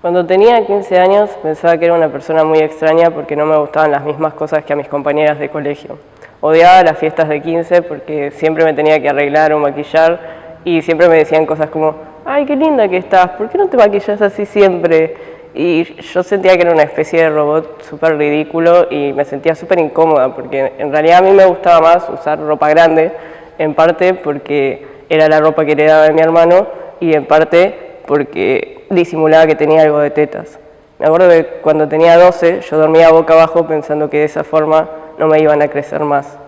Cuando tenía 15 años pensaba que era una persona muy extraña porque no me gustaban las mismas cosas que a mis compañeras de colegio. Odiaba las fiestas de 15 porque siempre me tenía que arreglar o maquillar y siempre me decían cosas como ¡ay, qué linda que estás! ¿Por qué no te maquillas así siempre? Y yo sentía que era una especie de robot súper ridículo y me sentía súper incómoda porque en realidad a mí me gustaba más usar ropa grande, en parte porque era la ropa que heredaba de mi hermano y en parte porque disimulaba que tenía algo de tetas. Me acuerdo que cuando tenía 12 yo dormía boca abajo pensando que de esa forma no me iban a crecer más.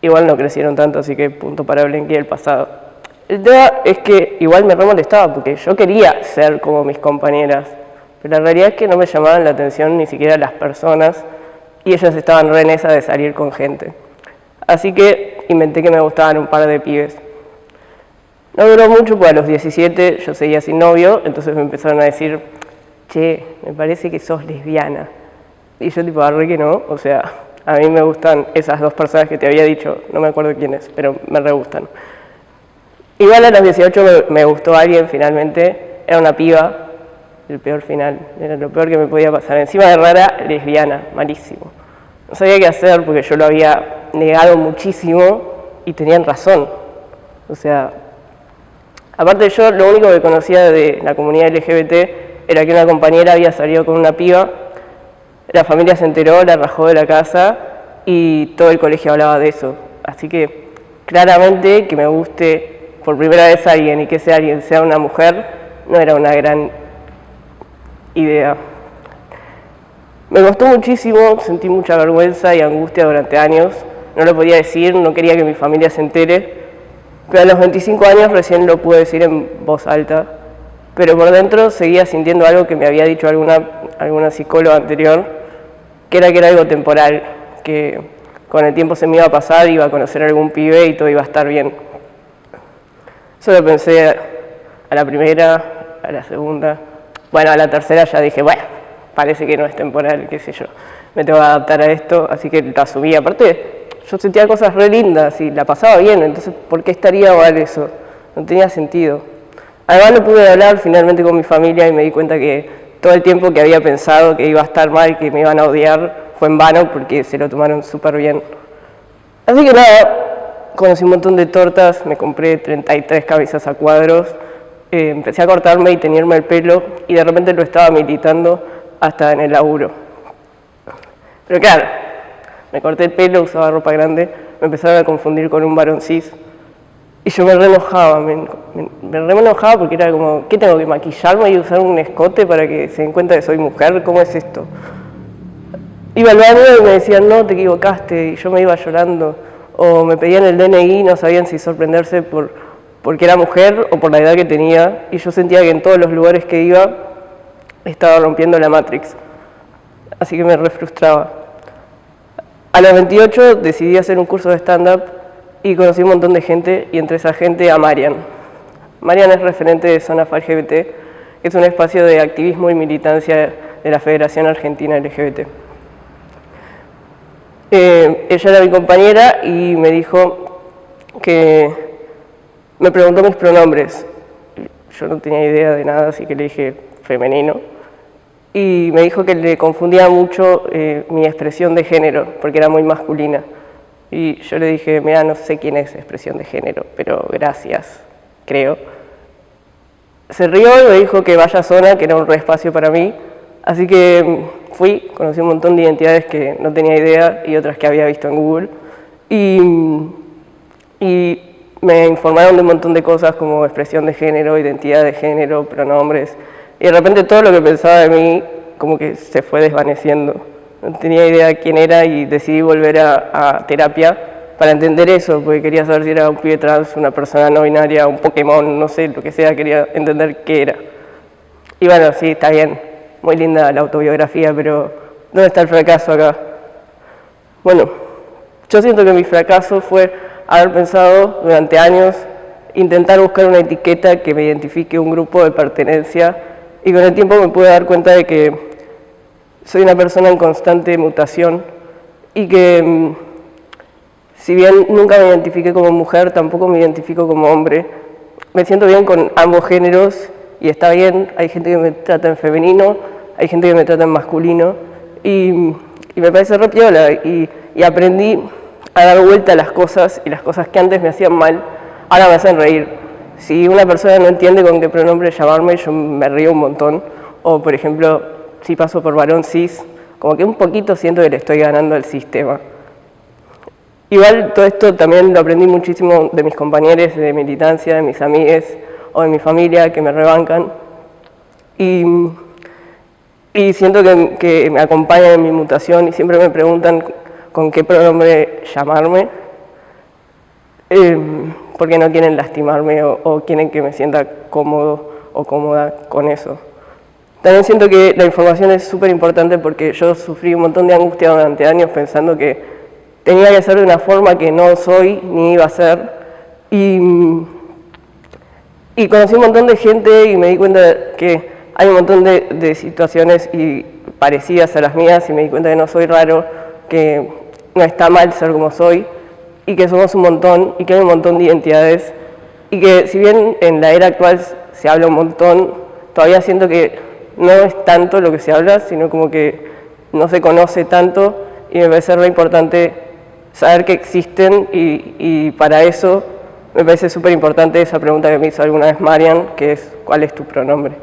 Igual no crecieron tanto, así que punto para Blenky el pasado. El tema es que igual me re molestaba porque yo quería ser como mis compañeras, pero la realidad es que no me llamaban la atención ni siquiera las personas y ellas estaban re en esa de salir con gente. Así que inventé que me gustaban un par de pibes. No duró mucho, porque a los 17 yo seguía sin novio, entonces me empezaron a decir, che, me parece que sos lesbiana. Y yo tipo, arre que no, o sea, a mí me gustan esas dos personas que te había dicho, no me acuerdo quiénes, pero me re gustan. Igual a los 18 me, me gustó alguien finalmente, era una piba, el peor final, era lo peor que me podía pasar. Encima de rara, lesbiana, malísimo. No sabía qué hacer porque yo lo había negado muchísimo y tenían razón. O sea, Aparte yo lo único que conocía de la comunidad LGBT era que una compañera había salido con una piba, la familia se enteró, la rajó de la casa y todo el colegio hablaba de eso. Así que claramente que me guste por primera vez alguien y que ese alguien sea una mujer no era una gran idea. Me costó muchísimo, sentí mucha vergüenza y angustia durante años. No lo podía decir, no quería que mi familia se entere pero a los 25 años recién lo pude decir en voz alta, pero por dentro seguía sintiendo algo que me había dicho alguna, alguna psicóloga anterior, que era que era algo temporal, que con el tiempo se me iba a pasar, iba a conocer algún pibe y todo iba a estar bien. Solo pensé a la primera, a la segunda, bueno, a la tercera ya dije, bueno, parece que no es temporal, qué sé yo, me tengo que adaptar a esto, así que lo asumí. Aparte, yo sentía cosas re lindas y la pasaba bien, entonces ¿por qué estaría mal eso? No tenía sentido. Además no pude hablar finalmente con mi familia y me di cuenta que todo el tiempo que había pensado que iba a estar mal, que me iban a odiar, fue en vano porque se lo tomaron súper bien. Así que nada, conocí un montón de tortas, me compré 33 cabezas a cuadros, eh, empecé a cortarme y tenerme el pelo y de repente lo estaba militando hasta en el laburo. Pero claro, me corté el pelo, usaba ropa grande, me empezaron a confundir con un varón cis. Y yo me re enojaba, me, me, re enojaba porque era como, ¿qué tengo que maquillarme y usar un escote para que se den cuenta que soy mujer? ¿Cómo es esto? Iba al baño y me decían, no, te equivocaste, y yo me iba llorando. O me pedían el DNI y no sabían si sorprenderse por, porque era mujer o por la edad que tenía. Y yo sentía que en todos los lugares que iba estaba rompiendo la Matrix. Así que me re frustraba. A los 28 decidí hacer un curso de stand-up y conocí un montón de gente y entre esa gente a Marian. Marian es referente de Zona LGBT, que es un espacio de activismo y militancia de la Federación Argentina LGBT. Eh, ella era mi compañera y me dijo que me preguntó mis pronombres. Yo no tenía idea de nada, así que le dije femenino y me dijo que le confundía mucho eh, mi expresión de género, porque era muy masculina. Y yo le dije, mira, no sé quién es expresión de género, pero gracias, creo. Se rió y me dijo que vaya a zona, que era un re espacio para mí. Así que mm, fui, conocí un montón de identidades que no tenía idea y otras que había visto en Google. Y, mm, y me informaron de un montón de cosas como expresión de género, identidad de género, pronombres, y de repente todo lo que pensaba de mí como que se fue desvaneciendo. No tenía idea de quién era y decidí volver a, terapia para entender eso, porque quería saber si era un pibe trans, una persona no binaria, un Pokémon, no sé, lo que sea, quería entender qué era. Y bueno, sí, está bien, muy linda la autobiografía, pero ¿dónde está el fracaso acá? Bueno, yo siento que mi fracaso fue haber pensado durante años intentar buscar una etiqueta que me identifique un grupo de pertenencia y con el tiempo me pude dar cuenta de que soy una persona en constante mutación y que mm, si bien nunca me identifiqué como mujer, tampoco me identifico como hombre. Me siento bien con ambos géneros y está bien, hay gente que me trata en femenino, hay gente que me trata en masculino y, me parece re piola y, y aprendí a dar vuelta a las cosas y las cosas que antes me hacían mal, ahora me hacen reír. Si una persona no entiende con qué pronombre llamarme, yo me río un montón. O, por ejemplo, si paso por varón cis, como que un poquito siento que le estoy ganando al sistema. Igual todo esto también lo aprendí muchísimo de mis compañeros de militancia, de mis amigues o de mi familia que me rebancan. Y, y siento que, me acompañan en mi mutación y siempre me preguntan con qué pronombre llamarme, eh, porque no quieren lastimarme o, quieren que me sienta cómodo o cómoda con eso. También siento que la información es súper importante porque yo sufrí un montón de angustia durante años pensando que tenía que ser de una forma que no soy ni iba a ser. Y, y conocí un montón de gente y me di cuenta que hay un montón de, de situaciones y parecidas a las mías y me di cuenta que no soy raro, que no está mal ser como soy y que somos un montón y que hay un montón de identidades y que si bien en la era actual se habla un montón, todavía siento que no es tanto lo que se habla, sino como que no se conoce tanto y me parece re importante saber que existen y, para eso me parece súper importante esa pregunta que me hizo alguna vez Marian, que es ¿cuál es tu pronombre?